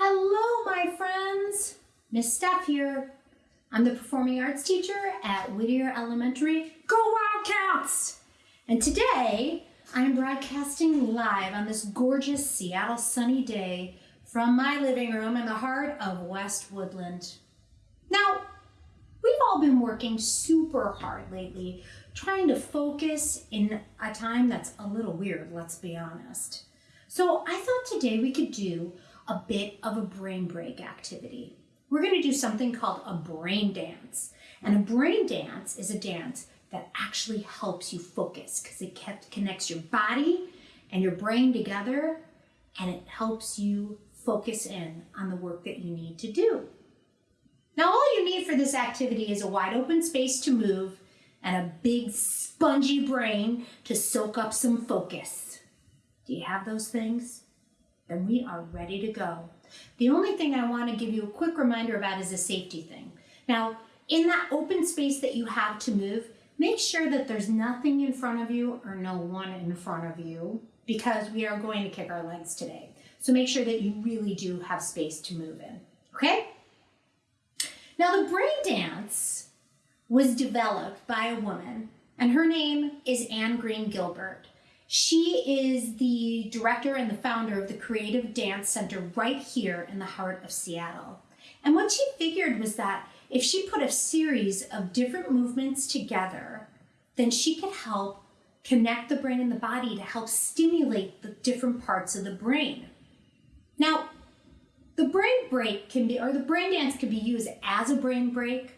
Hello, my friends. Miss Steph here. I'm the performing arts teacher at Whittier Elementary. Go Wildcats! And today I'm broadcasting live on this gorgeous Seattle sunny day from my living room in the heart of West Woodland. Now, we've all been working super hard lately, trying to focus in a time that's a little weird, let's be honest. So I thought today we could do a bit of a brain break activity. We're going to do something called a brain dance. And a brain dance is a dance that actually helps you focus because it connects your body and your brain together and it helps you focus in on the work that you need to do. Now, all you need for this activity is a wide open space to move and a big spongy brain to soak up some focus. Do you have those things? Then we are ready to go. The only thing I want to give you a quick reminder about is a safety thing. Now, in that open space that you have to move, make sure that there's nothing in front of you or no one in front of you because we are going to kick our legs today. So make sure that you really do have space to move in, okay? Now the brain dance was developed by a woman and her name is Anne Green Gilbert. She is the director and the founder of the Creative Dance Center right here in the heart of Seattle. And what she figured was that if she put a series of different movements together, then she could help connect the brain and the body to help stimulate the different parts of the brain. Now, the brain break can be, or the brain dance can be used as a brain break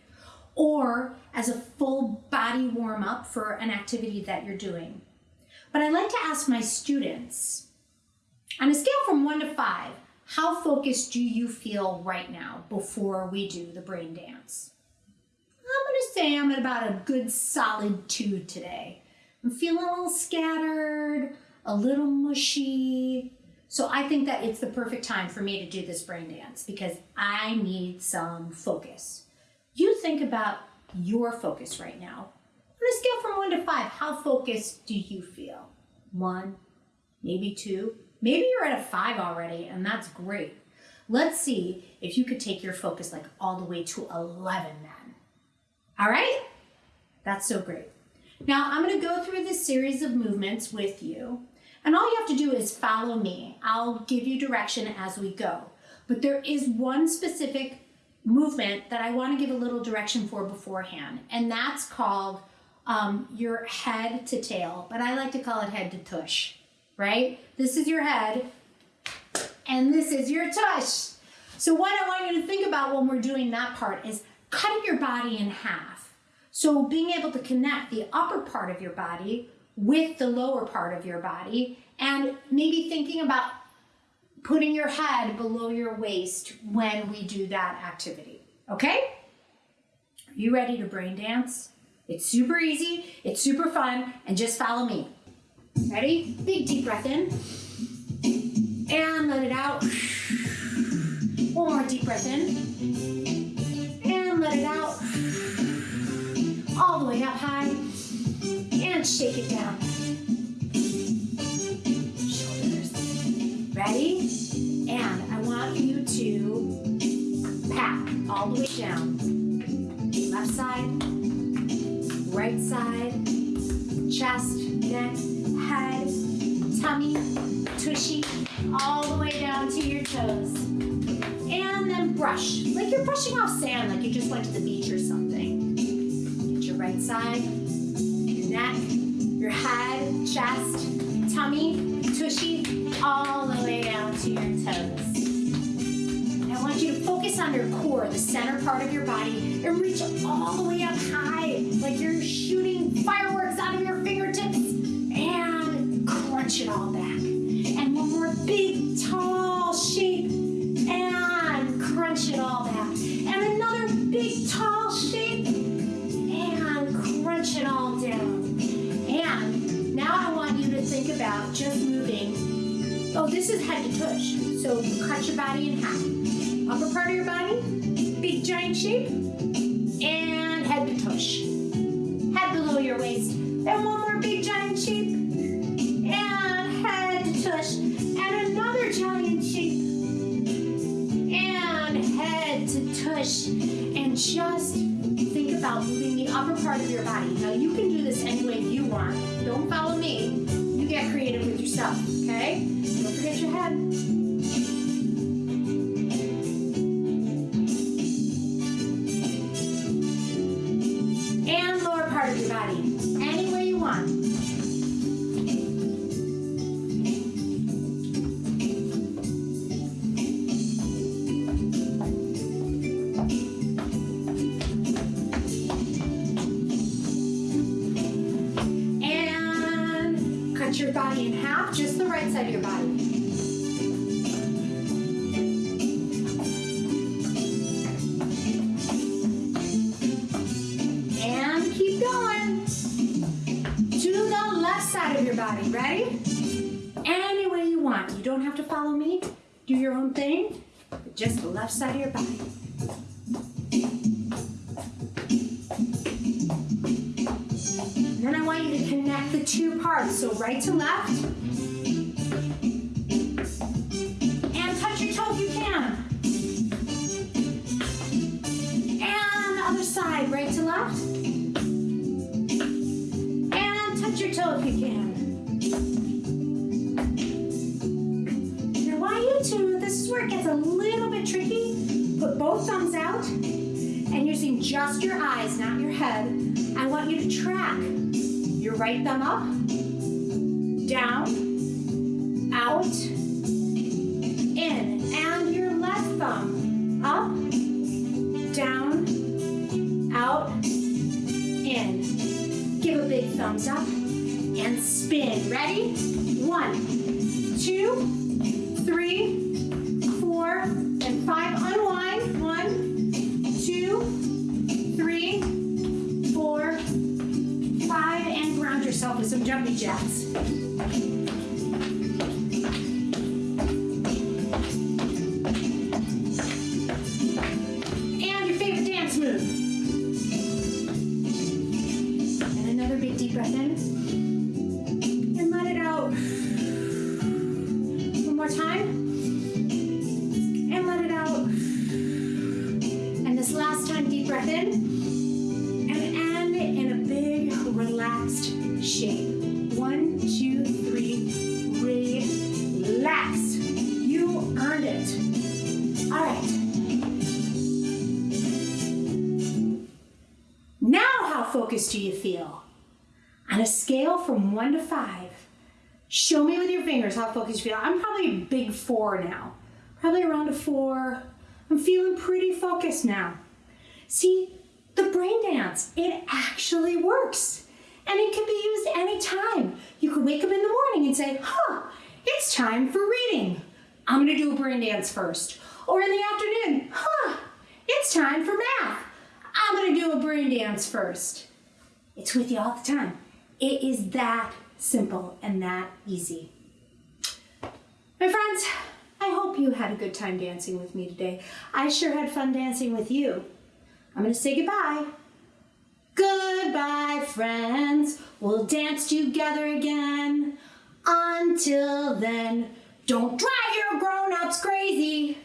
or as a full body warm up for an activity that you're doing. But I like to ask my students, on a scale from one to five, how focused do you feel right now before we do the brain dance? I'm gonna say I'm at about a good solid two today. I'm feeling a little scattered, a little mushy. So I think that it's the perfect time for me to do this brain dance because I need some focus. You think about your focus right now. On a scale from one to five, how focused do you feel? One, maybe two, maybe you're at a five already, and that's great. Let's see if you could take your focus like all the way to 11 then. All right? That's so great. Now I'm gonna go through this series of movements with you, and all you have to do is follow me. I'll give you direction as we go. But there is one specific movement that I wanna give a little direction for beforehand, and that's called um, your head to tail, but I like to call it head to tush, right? This is your head, and this is your tush. So what I want you to think about when we're doing that part is cutting your body in half. So being able to connect the upper part of your body with the lower part of your body, and maybe thinking about putting your head below your waist when we do that activity, okay? Are you ready to brain dance? It's super easy, it's super fun, and just follow me. Ready? Big deep breath in. And let it out. One more deep breath in. And let it out. All the way up high. And shake it down. Shoulders. Ready? And I want you to pat all the way down. Left side, right side, chest, neck, head, tummy, tushy, all the way down to your toes. And then brush, like you're brushing off sand, like you just went to the beach or something. Get your right side, your neck, your head, chest, tummy, tushy, all the way down to your toes. Want you to focus on your core, the center part of your body, and reach all the way up high, like you're shooting fireworks out of your fingertips, and crunch it all back. And one more big, tall shape, and crunch it all back. And another big, tall shape, and crunch it all down. And now I want you to think about just moving. Oh, this is head to tush. So cut your body in half upper part of your body, big giant shape, and head to tush. Head below your waist. Then one more big giant shape, and head to tush. And another giant shape, push, and just think about moving the upper part of your body. Now you can do this any way you want. Don't follow me. You get creative with yourself, okay? Don't forget your head. Your body in half, just the right side of your body. And keep going. To the left side of your body. Ready? Any way you want. You don't have to follow me. Do your own thing. Just the left side of your body. So right to left. And touch your toe if you can. And the other side, right to left. And touch your toe if you can. Now while you two, this is where it gets a little bit tricky. Put both thumbs out and using just your eyes, not your head, I want you to track your right thumb up, down, out, in, and your left thumb up, down, out, in. Give a big thumbs up and spin. Ready? One, two, three, four, and five. Unwind. One, two, three, four, five, and ground yourself with some jumping jacks. Time. And let it out. And this last time, deep breath in. And end it in a big, relaxed shape. One, two, three. Relax. You earned it. All right. Now, how focused do you feel? On a scale from one to five, show me with your fingers how focused you feel. I'm probably a big four now, probably around a four. I'm feeling pretty focused now. See, the brain dance, it actually works. And it can be used anytime. You could wake up in the morning and say, huh, it's time for reading. I'm gonna do a brain dance first. Or in the afternoon, huh, it's time for math. I'm gonna do a brain dance first. It's with you all the time. It is that simple and that easy. My friends, I hope you had a good time dancing with me today. I sure had fun dancing with you. I'm gonna say goodbye. Goodbye, friends. We'll dance together again. Until then, don't drive your grown-ups crazy.